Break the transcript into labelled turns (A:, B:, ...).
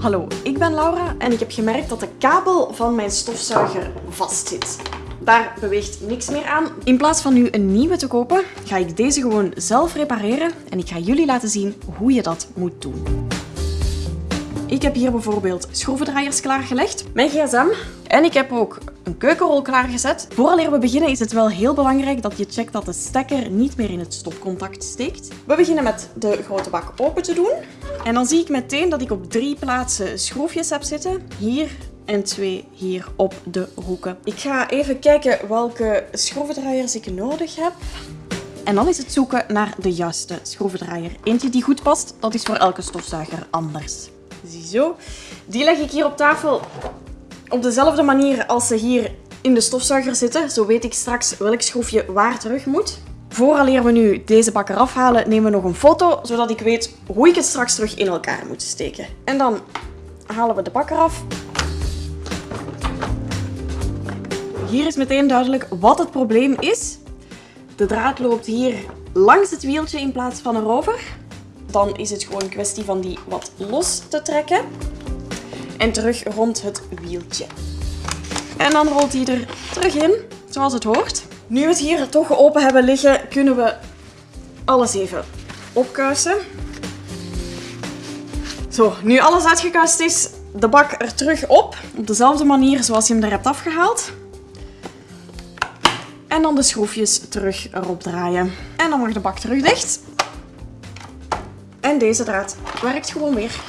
A: Hallo, ik ben Laura en ik heb gemerkt dat de kabel van mijn stofzuiger vastzit. Daar beweegt niks meer aan. In plaats van nu een nieuwe te kopen, ga ik deze gewoon zelf repareren en ik ga jullie laten zien hoe je dat moet doen. Ik heb hier bijvoorbeeld schroevendraaiers klaargelegd, mijn gsm en ik heb ook een keukenrol klaargezet. Vooraleer we beginnen is het wel heel belangrijk dat je checkt dat de stekker niet meer in het stopcontact steekt. We beginnen met de grote bak open te doen. En dan zie ik meteen dat ik op drie plaatsen schroefjes heb zitten. Hier en twee hier op de hoeken. Ik ga even kijken welke schroevendraaiers ik nodig heb. En dan is het zoeken naar de juiste schroevendraaier. Eentje die goed past, dat is voor elke stofzuiger anders. Ziezo. Die leg ik hier op tafel op dezelfde manier als ze hier in de stofzuiger zitten. Zo weet ik straks welk schroefje waar terug moet. Vooraleer we nu deze bak eraf halen, nemen we nog een foto, zodat ik weet hoe ik het straks terug in elkaar moet steken. En dan halen we de bak eraf. Hier is meteen duidelijk wat het probleem is. De draad loopt hier langs het wieltje in plaats van erover. Dan is het gewoon een kwestie van die wat los te trekken. En terug rond het wieltje. En dan rolt hij er terug in, zoals het hoort. Nu we het hier toch open hebben liggen, kunnen we alles even opkuisen. Zo, nu alles uitgekuist is, de bak er terug op. Op dezelfde manier zoals je hem er hebt afgehaald. En dan de schroefjes terug erop draaien. En dan mag de bak terug dicht. En deze draad werkt gewoon weer.